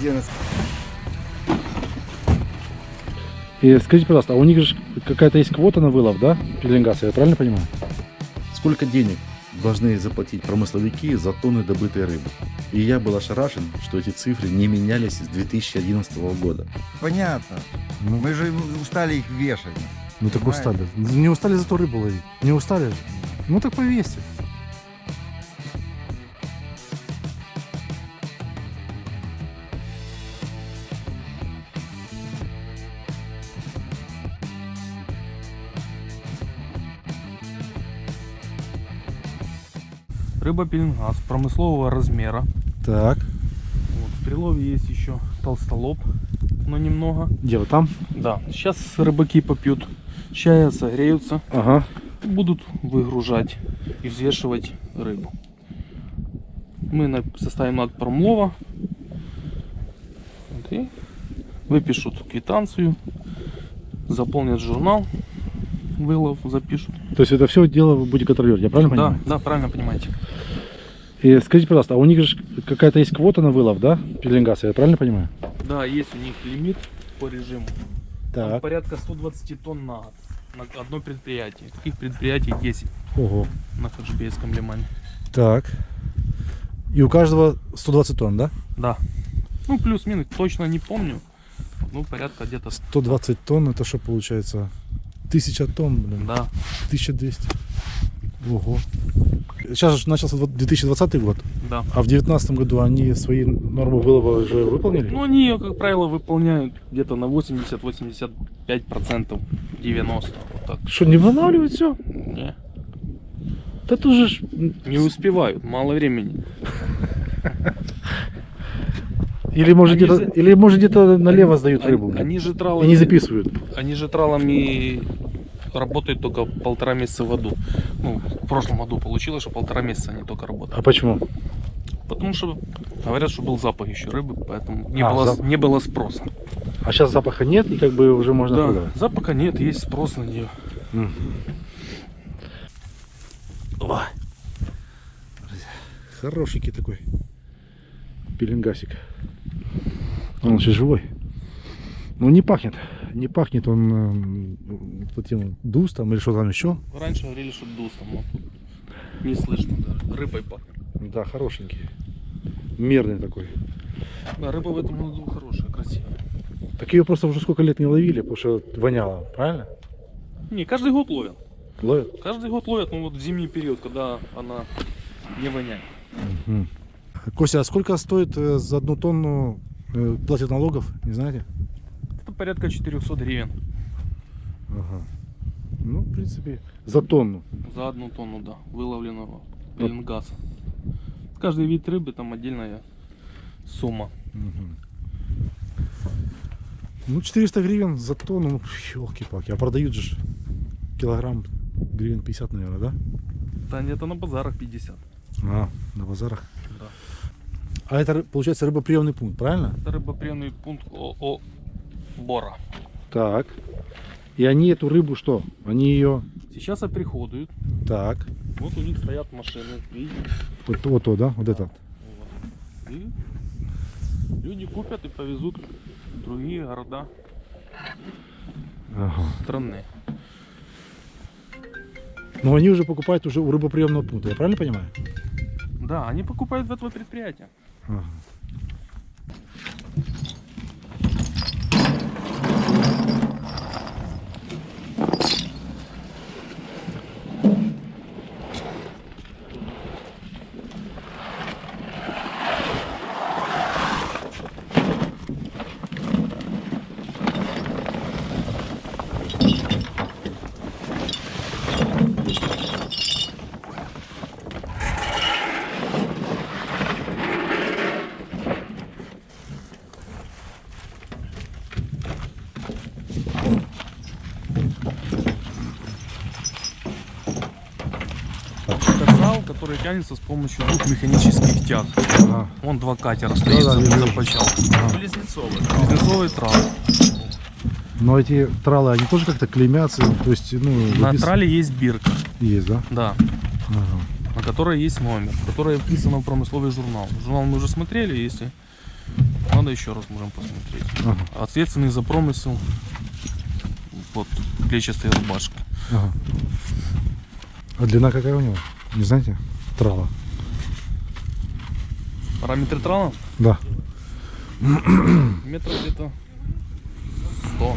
11. И скажите, пожалуйста, а у них же какая-то есть квота на вылов, да, пеленгаса, я правильно понимаю? Сколько денег должны заплатить промысловики за тонны добытой рыбы? И я был ошарашен, что эти цифры не менялись с 2011 года. Понятно. Ну, Мы же устали их вешать. ну так устали. Не устали зато рыбу ловить. Не устали же. Ну так повесьте. Рыба пеленгаз промыслового размера. Так, Вот, в прилове есть еще толстолоб, но немного. где вы там? Да, сейчас рыбаки попьют чая, согреются, Ага. будут выгружать и взвешивать рыбу. Мы составим акт промлова. Вот, и выпишут квитанцию, заполнят журнал, вылов запишут. То есть это все дело вы будете контролировать, я правильно Да, понимаю? да, правильно понимаете. И скажите, пожалуйста, а у них же какая-то есть квота на вылов, да, пеленгаса, я правильно понимаю? Да, есть у них лимит по режиму. Там Так. порядка 120 тонн на. На одно предприятие. Таких предприятий 10 Ого. на Хаджибейском лимане. Так. И у каждого 120 тонн, да? Да. Ну, плюс-минус, точно не помню. Ну, порядка где-то, 120 тонн, это что получается? 1000 тонн, блин. да. 1200. Ого. Сейчас же начался вот 2020 год, Да. а в 2019 году они свои нормы вылова уже выполнили? Ну, они ее, как правило, выполняют где-то на 80-85%, 90%. Вот так. Что, не восстанавливают все? Не, Да тут же не успевают, мало времени. Или может где-то, или может где-то налево сдают рыбу. Они же и тралами, не записывают. они же тралами работают только полтора месяца в году. Ну, в прошлом году получилось, что полтора месяца они только работают. А почему? Потому что говорят, что был запах еще рыбы, поэтому не, А, было, запах. не было спроса. А сейчас запаха нет, и как бы уже можно да, продавать. запаха нет, есть спрос на нее. Мгм. О. Хорошенький такой пеленгасик. Он еще живой. Но не пахнет. Не пахнет он э, этим дустом или что там еще. Раньше говорили, что дустом, но тут не слышно даже. Рыбой пахнет. Да, хорошенький. Мерный такой. Да, рыба в этом году хорошая, красивая. Так ее просто уже сколько лет не ловили, потому что воняло, правильно? Не, каждый год ловят. Ловят? Каждый год ловят, ну вот в зимний период, когда она не воняет. Мгм. Костя, а сколько стоит э, за одну тонну э, платят налогов, не знаете? Порядка 400 гривен Ага. Ну, в принципе, за тонну. за одну тонну, да, выловленного пеленгаса. Каждый вид рыбы там отдельная сумма. Мгм. Ну, 400 гривен за тонну, ну, елки-палки. А продают же килограмм гривен 50, наверное, да? Да где-то на базарах 50. А, на базарах. Да. А это, получается, рыбоприемный пункт, правильно? Это рыбоприемный пункт ООО Бора. Так. И они эту рыбу что? Они ее... Сейчас оприходуют. Так. Вот у них стоят машины. Вот, вот то, да? Вот это. Вот. И люди купят и повезут в другие города Ага. страны. Но они уже покупают уже у рыбоприемного пункта, я правильно понимаю? Да, они покупают в этого предприятия. Ага. Это трал, который тянется с помощью двух механических тяг. Ага. Вон два катера стоит Да-да, за, за почал. Близнецовый. Близнецовый трал. Но эти тралы, они тоже как-то клеймятся, то есть, ну, На выпис- трале есть бирка, есть, да? да, Ага. на которой есть номер, которая вписана в промысловый журнал. Журнал мы уже смотрели, если надо, еще раз можем посмотреть. Ага, Ответственный за промысел. Вот, клетчатые рубашки. ага. А длина какая у него? Не знаете? Трала. Параметры трала Да. метров где-то 100.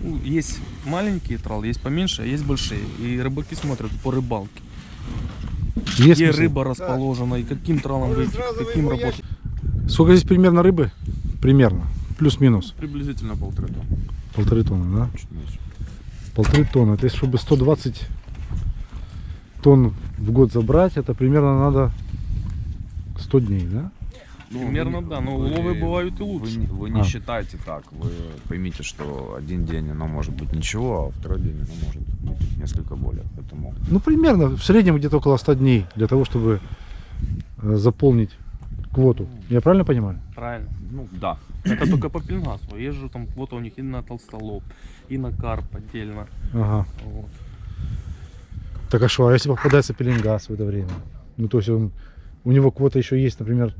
Ну, Есть маленькие тралы, есть поменьше, а есть большие. И рыбаки смотрят по рыбалке. Есть Где смысл? рыба расположена и каким тралом выйти, каким работать. Сколько здесь примерно рыбы? Примерно. Плюс-минус. Приблизительно полторы тонны. Полторы тонны, да? Чуть меньше. Полторы тонны. То есть, чтобы 120 тонн в год забрать, это примерно надо 100 дней, да? Примерно, да, но уловы бывают и Вы, лучше. не- вы не А. считайте так. Вы поймите, что один день оно может быть ничего, а второй день оно может быть несколько более. Поэтому Ну, примерно, в среднем где-то около 100 дней для того, чтобы э, заполнить квоту. Я правильно понимаю? Правильно. ну да. Это только по пеленгасу. Езжу там, вот у них и на толстолоб, и на карп отдельно. Ага. Вот. Так а что, а если попадается пеленгаз в это время? Ну, то есть он, у него квота еще есть, например,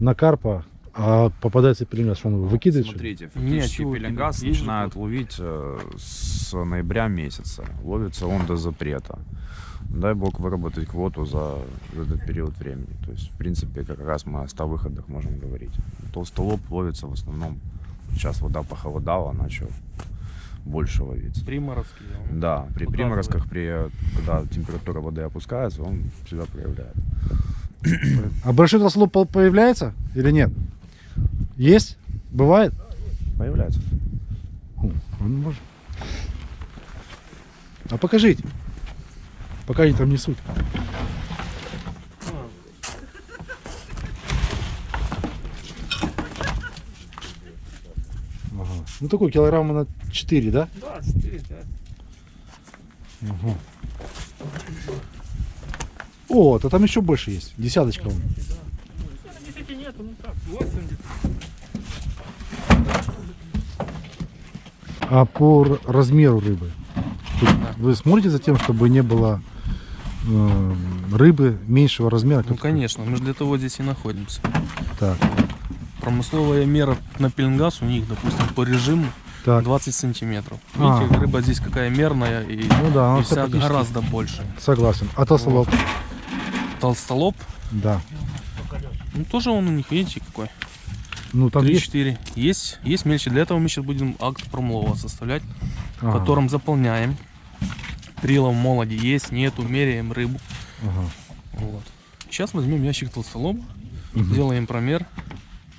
на карпа, а попадается пеленгаз, что он его выкидывает? что ли? Смотрите, фактически чего пеленгаз начинают ловить э, с ноября месяца. Ловится он до запрета. Дай бог выработать квоту за этот период времени. То есть, в принципе, как раз мы о 100 выходах можем говорить. Толстолоб ловится в основном. Сейчас вода похолодала, начал больше ловиться. Приморозки. он Да, при показывает. приморозках, при, когда температура воды опускается, он себя проявляет. А большой толстолоб по- появляется или нет? Есть? Бывает? Появляется. О, он может. А покажите. Пока они там несут. Ага. Ну такой килограмма на 4, да? Да, 4-5. Ага. О, то там еще больше есть. Десяточка. ну так, 80. А по размеру рыбы? Тут вы смотрите за тем, чтобы не было э, рыбы меньшего размера? Ну конечно, мы же для того здесь и находимся. Так, Промысловая мера на пеленгаз у них, допустим, по режиму так. 20 сантиметров. А. Видите, рыба здесь какая мерная и, Ну да, и вся гораздо больше. Согласен. А толстолоб? Толстолоб, Да. ну тоже он у них, видите, какой. Ну там есть. 3-4. Есть, есть мельче. Для этого мы сейчас будем акт промлова составлять, Ага, котором заполняем. Прилов молоди есть, нету, меряем рыбу. ага. Вот. Сейчас возьмем ящик толстолоба, Мгм. сделаем промер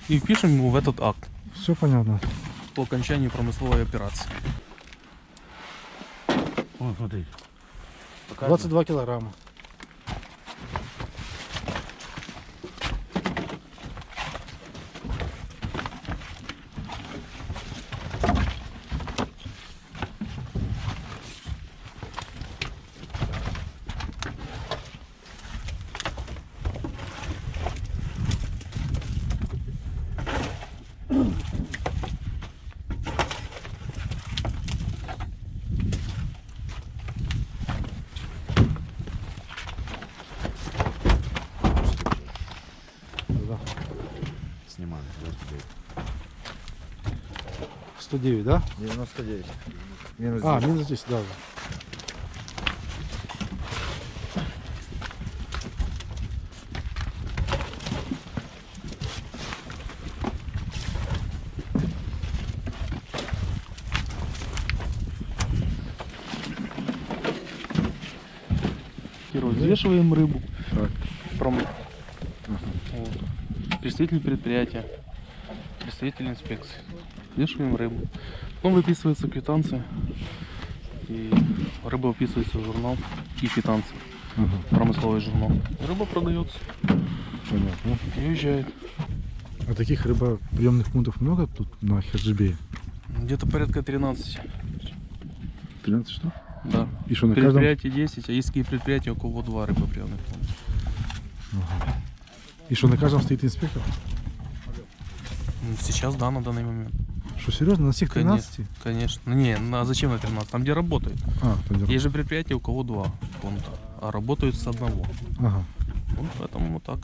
и впишем его в этот акт Все понятно. По окончании промысловой операции. 22 килограмма. Да. Снимаем. 109, да? 99. Минус А, 10. минус 10, да. взвешиваем рыбу. Так. Пром- Вот. Представитель предприятия, представитель инспекции. Взвешиваем рыбу. Потом выписывается квитанция. И рыба выписывается в журнал и квитанция. Ага, Промысловый журнал. Рыба продается понятно. и уезжает. А таких рыбоприемных пунктов много тут на Херджибее? Где-то порядка 13. 13 что? Да. И что, на каждом? Предприятий 10, а есть предприятия, кого два рыбоприемных пункта. И что, на каждом стоит инспектор? Сейчас, да, на данный момент. Что, серьезно, на всех Конечно. 13? Конечно. Ну, Не, на, зачем на 13? Там, где работают. А, понятно. Есть же предприятия, у кого два пункта, а работают с одного. Ага. Вот поэтому вот так.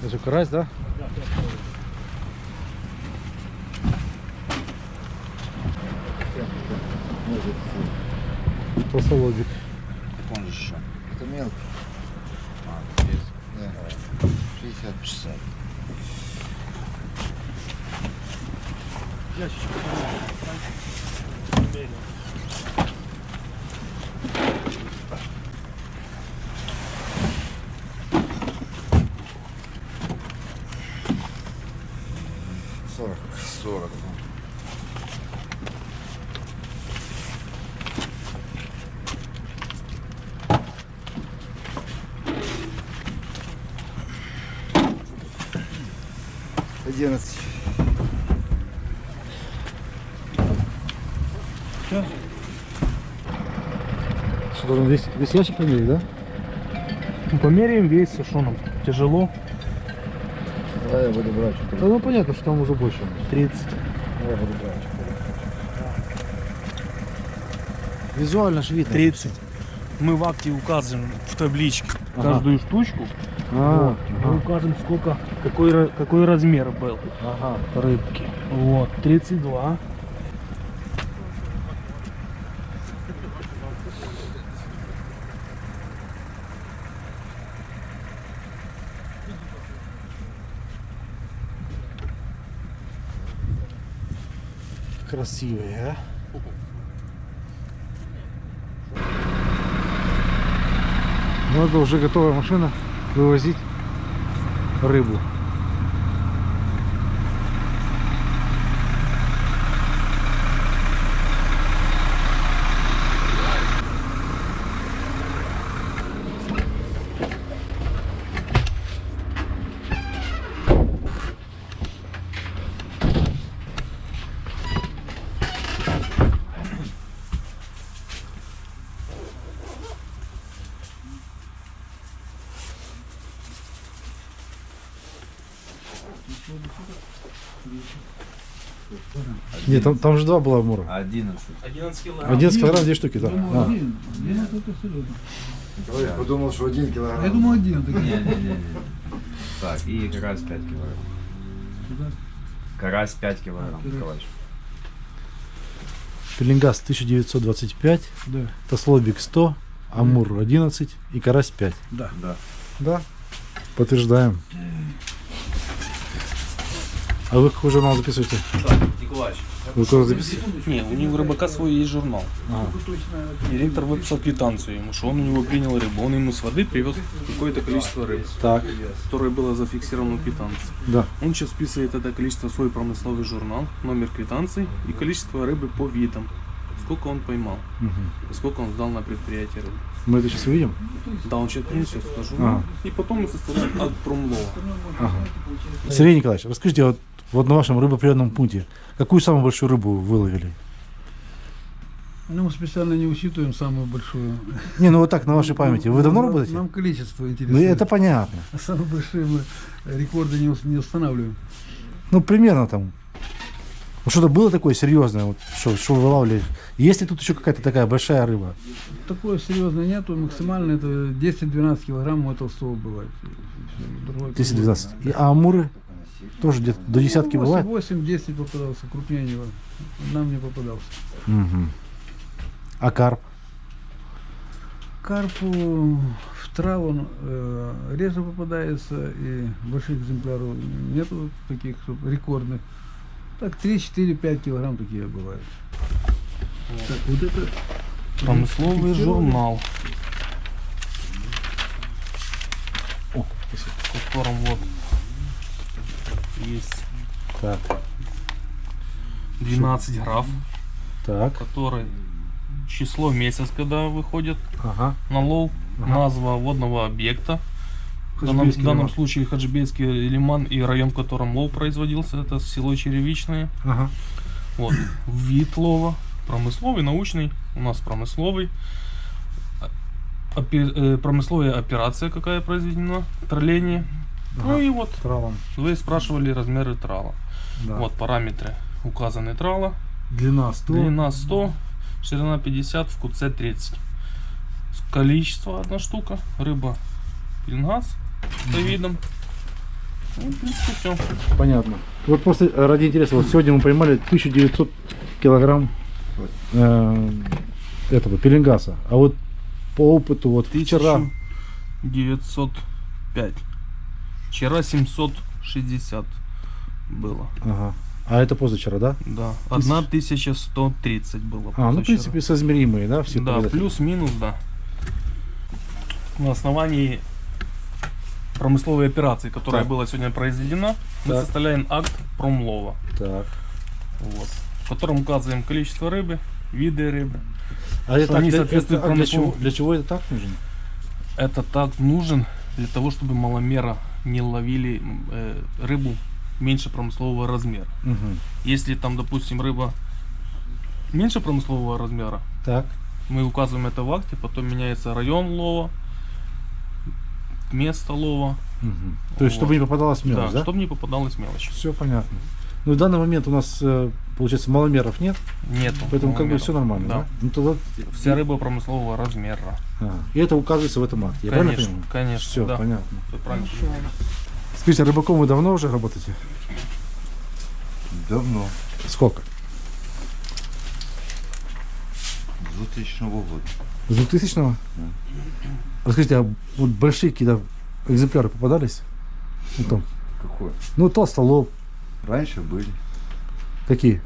Это же карась, да? Толстолобик. Он же еще. Это мелкий. А, есть. Да. 60. 60. Сорок. Что, должен весь, весь ящик померить, да? Ну, Померяем вес, а что нам тяжело. Давай я буду брать. Да ну понятно, что там уже больше. 30. Давай буду брать. Визуально же видно. 30. Мы в акте указываем в табличке Ага. каждую штучку. А, Мы ага, укажем, сколько, какой, какой размер был ага. рыбки. Вот, 32. Красивые, а? Ну это уже готовая машина вывозить рыбу. Нет, там, там же два было амура. 11. 11 килограмм. 11 килограмм, две штуки, да. А. Товарищ подумал, что один килограмм. Я думал один. так Не-не-не. Так, и карась 5 килограмм. Карась 5 килограмм, Николаевич. Пеленгаз 1925, Да. Тослобик 100, Амур 11 и Карась 5. Да. Да. Да. Подтверждаем. А вы какой журнал записываете? Николаевич. Вы куда записываете? Не, у него рыбака свой есть журнал. Ага. Директор выписал квитанцию ему, что он у него принял рыбу. Он ему с воды привез какое-то количество рыбы, Так, которое было зафиксировано в квитанции. да. Он сейчас вписывает это количество в свой промысловый журнал, номер квитанции и количество рыбы по видам. Сколько он поймал, и сколько он сдал на предприятие рыбы. Мы это сейчас увидим? Да, он сейчас принесет журнал. Ага. И потом мы составляем от промлова. Ага. Сергей Николаевич, расскажите, вот, вот на вашем рыбоприемном пункте, какую самую большую рыбу вы выловили? Ну, мы специально не учитываем самую большую. Не, ну вот так, на вашей памяти. Вы давно Нам- работаете? Нам количество Ну интересует. это понятно. А самые большие мы рекорды не, не устанавливаем. Ну, примерно там. Ну, что-то было такое серьезное, вот, что, что вы вылавливали? Есть ли тут еще какая-то такая большая рыба? Такое серьезное нету. Максимально это 10-12 килограмм у толстого бывает. И всё, другое 10-12. И, а амуры? Тоже где-то до десятки бывает? 8-10 попадался, крупнее него. Нам не попадался. Мгм. А карп? Карпу в траву э, реже попадается, и больших экземпляров нету таких рекордных. Так 3-4-5 килограмм такие бывают. Так, вот это Промысловый журнал. О, в котором вот есть Так, 12 граф, так, который число месяц, когда выходит ага. на лов, Ага. назва водного объекта. В данном, в данном лиман. случае Хаджибейский лиман и район, в котором лов производился, это село Черевичное. Ага. Вот. Вид лова, промысловый, научный, у нас промысловый. Опе- э, промысловая операция какая произведена, тролление. Ну Ага. и вот, Травом. вы спрашивали размеры трала. Да. Вот параметры. указаны трала. Длина 100. Длина 100, ширина 50, в куце 30. Количество одна штука. Рыба пеленгаз по видам. Ну, в принципе, все. Понятно. Вот просто э, ради интереса, вот сегодня мы поймали 1900 килограмм э, этого пеленгаса. А вот по опыту, вот вчера... 905. Вчера 760 было. Ага. А это позавчера, да? Да. 1130 было. А, ну, в принципе, соизмеримые, да, все Да, плюс-минус, да. На основании промысловой операции, которая Так. была сегодня произведена, мы Так. составляем акт промлова, Так. вот, в котором указываем количество рыбы, виды рыбы. А это, они для, это- а для, чего, для чего это так нужно? Это так нужен для того, чтобы маломера не ловили э, рыбу меньше промыслового размера. Мгм. Если там, допустим, рыба меньше промыслового размера, Так. мы указываем это в акте, потом меняется район лова, место лова, Мгм. То есть, Вот. чтобы не попадалась мелочь, да, да? чтобы не попадалась мелочь. Все понятно. Ну, в данный момент у нас, э, получается, маломеров нет, Нету. поэтому как бы маломеров. все нормально, да? Да. Ну, тогда... Вся рыба промыслового размера. А, и это указывается в этом акте, я правильно конечно, понимаю? конечно. Все, да. понятно. Всё правильно. Скажите, а рыбаком вы давно уже работаете? Давно, Сколько? с 2000 года. С 2000-го? Расскажите, а вот большие какие-то экземпляры попадались? Ну, там, Какой? ну толстолоб, Раньше были какие?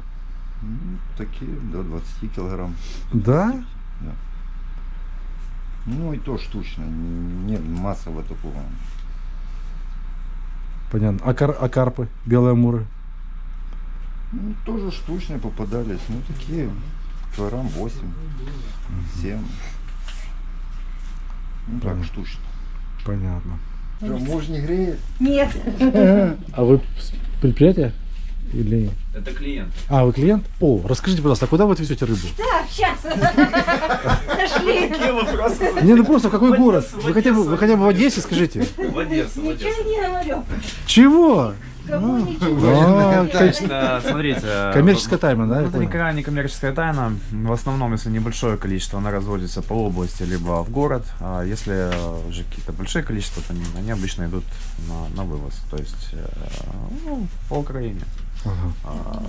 Ну, такие до 20 килограмм. Да? Ну и то штучно, нет массового такого. Понятно. А, кар- а карпы, белые амуры? Ну, тоже штучные попадались, ну такие килограмм 8, 7. Ну так, Понятно. штучно. Понятно. Что, муж не греет? Нет. А вы предприятие? Или... Это клиент. А, вы клиент? О, расскажите, пожалуйста, а куда вы отвезете рыбу? Да, сейчас. Нашли. Не, ну просто в какой город? Вы хотя бы, вы хотя бы в Одессе скажите. В Одессу, в Одессу. Ничего не говорю. Чего? Кому ничего. А, смотрите. Коммерческая тайна, да? это никогда не коммерческая тайна. В основном, если небольшое количество, она разводится по области, либо в город. А если э, уже какие-то большие количества, то они, они обычно идут на, на вывоз. То есть, э, ну, по Украине. Ага.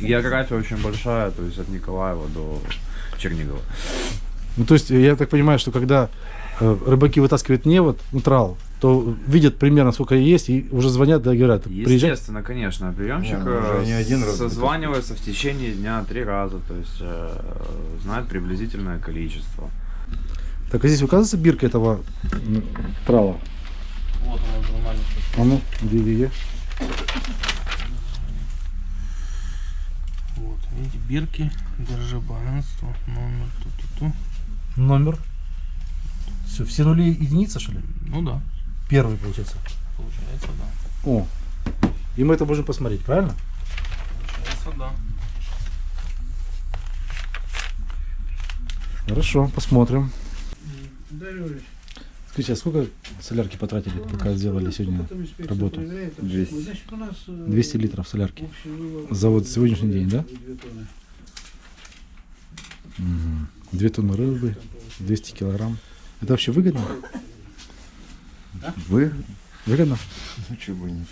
География очень большая, то есть от Николаева до Чернигова. Ну, то есть, я так понимаю, что когда э, рыбаки вытаскивают невод, ну, трал, то видят примерно, сколько есть, и уже звонят, да, говорят, приезжай. Естественно, конечно, приемщик Да, э, не один раз созванивается в течение дня три раза, то есть э, знает приблизительное количество. Так, а здесь указывается бирка этого трала? Вот она журнале. А ну, где ее? Вот, видите, бирки, держи баланство, номер, ту-ту-ту. Номер. Все, все нули единица, что ли? Ну да, Первый, получается. получается, да. О, и мы это можем посмотреть, правильно? Получается, да. Хорошо, посмотрим. Дарюш, Скажите, а сколько солярки потратили, пока сделали сегодня работу? проверяет, а 200. вот, Значит, у нас э, 200 литров солярки. общий вывод За вот сегодняшний день, да? две тонны. Рыбы, 200 килограмм. Это вообще выгодно? Вы? Выгодно? Ну чего бы нет.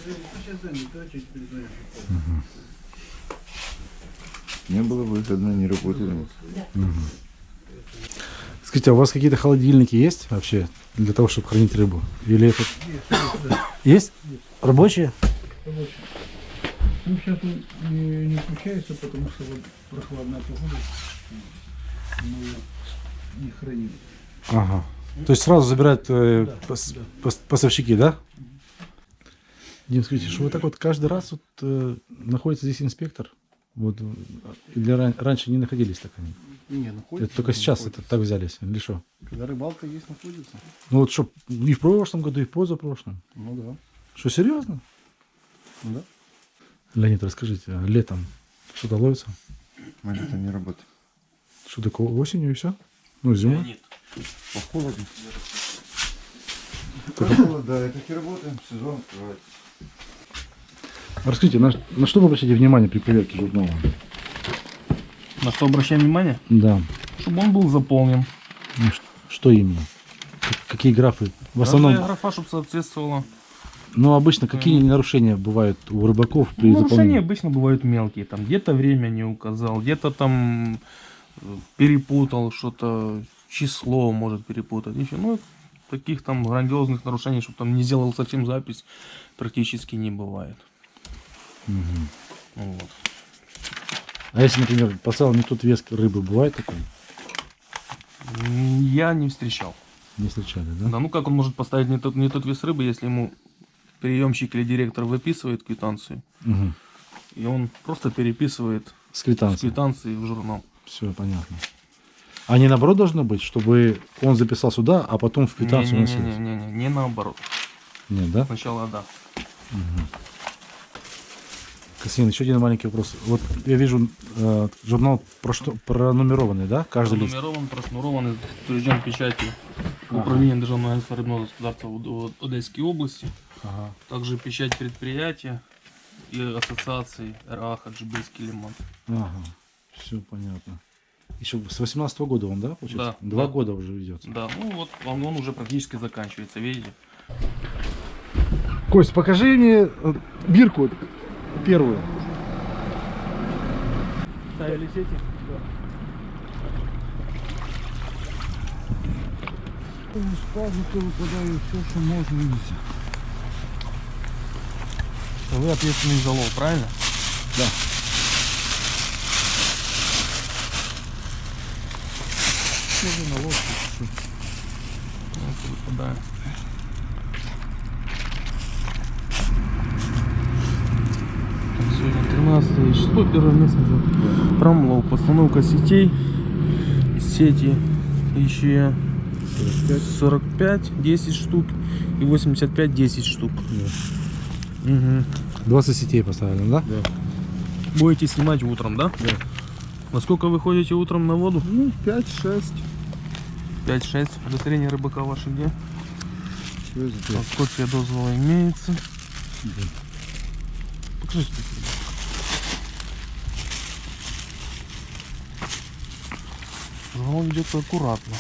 Не было выгодно, не работали. Скажите, а у вас какие-то холодильники есть вообще для того, чтобы хранить рыбу? Или это... Есть? Рабочие? Рабочий. Ну, сейчас он не, не включается, потому что вот прохладная погода. Мы не храним. Ага. То есть сразу забирают э, Да, пос- да. пос- поставщики, да? Дим, скажите, что вот так вот каждый раз вот, э, находится здесь инспектор? Вот, э, или ран- раньше не находились так они? Не, находится. Это только сейчас это так взялись, или что? Когда рыбалка есть, находится. Ну вот что, и в прошлом году, и в позапрошлом. Ну да. Что, серьезно? Ну да. Леонид, расскажите, а летом что-то ловится? Мы летом не работаем. Что такое, осенью и все? Ну, зимой? Леонид, По холоду. По холоду, да, так и работаем, сезон открывается. Расскажите, на, на что вы обращаете внимание при проверке журнала? На что обращаем внимание? Да. Чтобы он был заполнен. Ну, что именно? Какие графы? В Каждая основном, графа, чтобы соответствовала. ну, обычно какие нарушения бывают у рыбаков при Ну, нарушения заполнении? обычно бывают мелкие. Там где-то время не указал, где-то там э, перепутал что-то, число может перепутать. Еще, ну, таких там грандиозных нарушений, чтобы там не сделал совсем запись, практически не бывает. Мгм. Вот. А если, например, поставил не тот вес рыбы, бывает такое? М, Я не встречал. Не встречали, да? Да, ну как он может поставить не тот, не тот вес рыбы, если ему приемщик или директор выписывает квитанцию, Мгм. и он просто переписывает С с квитанцией. квитанции в журнал. Все, понятно. А не наоборот должно быть, чтобы он записал сюда, а потом в квитанцию носил? Не-не-не, не наоборот. Нет, да? Сначала да. Кассин, еще один маленький вопрос. Вот я вижу э, журнал прошто- пронумерованный, да? Каждый лист. Пронумерован, прошнурован, и утвержден печатью Управления Державного агентства рыбного господарства Одесской области. Ага. Также печать предприятия и ассоциации РА Хаджибейский лиман. Ага. Все понятно. Еще с 18 года он, да, получается? Да, Два да. года уже ведет. Да, ну вот он, он уже практически заканчивается, видите? Кость, покажи мне э, бирку первую. Ставили сети? все, что можно нельзя. Вы ответственный за лов, правильно? Тоже на лодке. Вот, выпадаю. 16 число, первое место за промлов, постановка сетей, сети 45, 10 штук и 85, 10 штук. Да. Угу. 20 сетей поставили, да? Да. Будете снимать утром, да? Да. Во сколько вы ходите утром на воду? Ну, 5-6. 5-6. тренера рыбака ваше где? А Копия дозвола имеется. Да. Покажите. Журнал ведется аккуратно.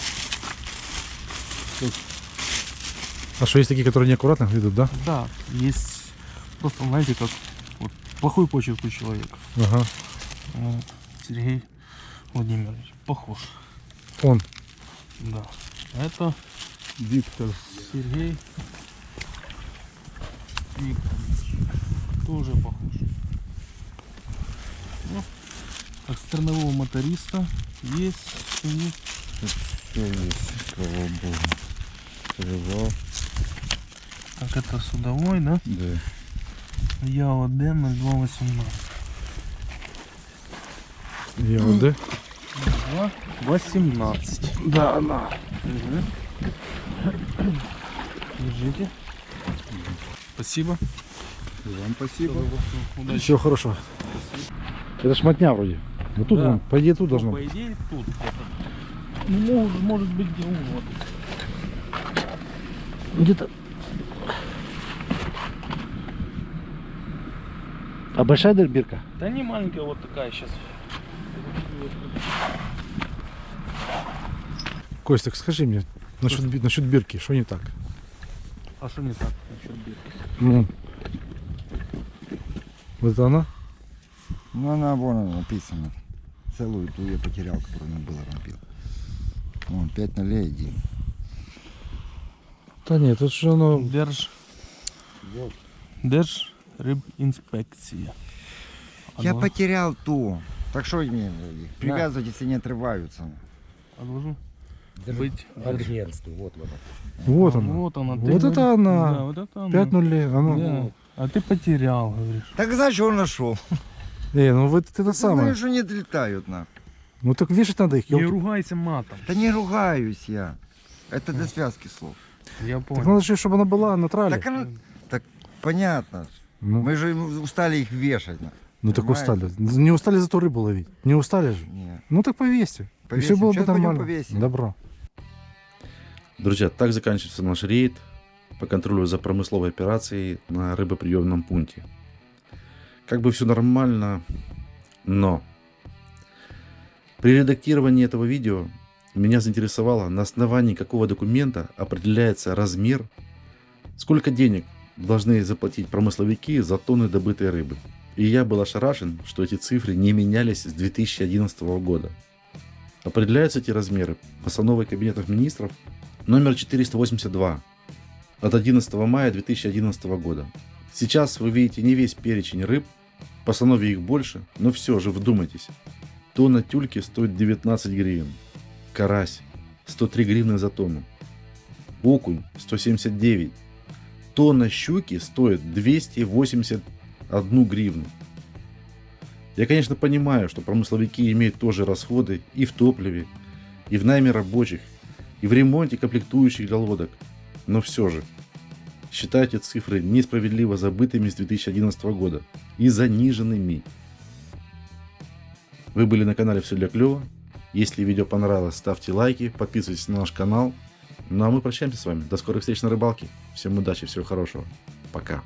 А что, есть такие, которые неаккуратно ведут, да? Да, есть просто, знаете, как вот, плохой почерк у человека. Ага. Вот. Сергей Владимирович похож. Он. Да. Это Виктор. Сергей Викторович. Тоже похож. Ну, как стернового моториста есть. Есть, слава богу. Перевал, Так это судовой, да? да. ЯОД 0218. ЕОД. 18. Да, она. Держите. Спасибо. Вам спасибо. Удачи. Всего хорошего. Это шмотня вроде. Вот тут, Да. вон, по идее, тут должно По быть. идее тут где-то. Ну, может, может быть где угодно. Где-то. А большая дырбирка? Да не маленькая, вот такая сейчас. Кость, так скажи мне, насчет, насчет бирки, что не так? А что не так насчет бирки? Ну. Вот это она? Ну, она вон она написана. Целую ту я потерял, которую на было рампил. Вон, 5 нулей один. Да нет, тут же оно... Держ. Держ рыбинспекция. Я Отла- потерял ту. Так что мне привязывать, если не отрываются? Отложу. Быть. Вот А, она. Вот она. Вот это говоришь. она. Да, вот это она. Пять нулей. Оно... Да. А ты потерял, говоришь. Так значит, он нашел. Эй, ну вот это самое. Знаешь, что не отлетают на. Ну так вешать надо их. Не ёлки. ругайся матом. Да не ругаюсь я. Это для связки слов. Я Так понял. надо же, чтобы она была на трале. Так, она- так понятно. Ну, Мы же устали их вешать. ну так понимаете? устали. Не устали зато рыбу ловить. Не устали же. Не. Ну так повесьте. И все Повесим. было бы Сейчас пойдем нормально. повесим. Добро. Друзья, так заканчивается наш рейд по контролю за промысловой операцией на рыбоприемном пункте. Как бы все нормально, но при редактировании этого видео меня заинтересовало, на основании какого документа определяется размер, сколько денег должны заплатить промысловики за тонны добытой рыбы. И я был ошарашен, что эти цифры не менялись с 2011 года. Определяются эти размеры постановой Кабинетов министров номер 482 от 11 мая 2011 года. Сейчас вы видите не весь перечень рыб, постанове их больше, но все же вдумайтесь. Тонна тюльки стоит 19 гривен, карась 103 гривны за тонну, окунь 179, тонна щуки стоит 281 гривну. Я, конечно, понимаю, что промысловики имеют тоже расходы и в топливе, и в найме рабочих, и в ремонте комплектующих для лодок. Но все же, считайте цифры несправедливо забытыми с 2011 года и заниженными. Вы были на канале Все для клёва. Если видео понравилось, ставьте лайки, подписывайтесь на наш канал. Ну а мы прощаемся с вами. До скорых встреч на рыбалке. Всем удачи, всего хорошего. Пока.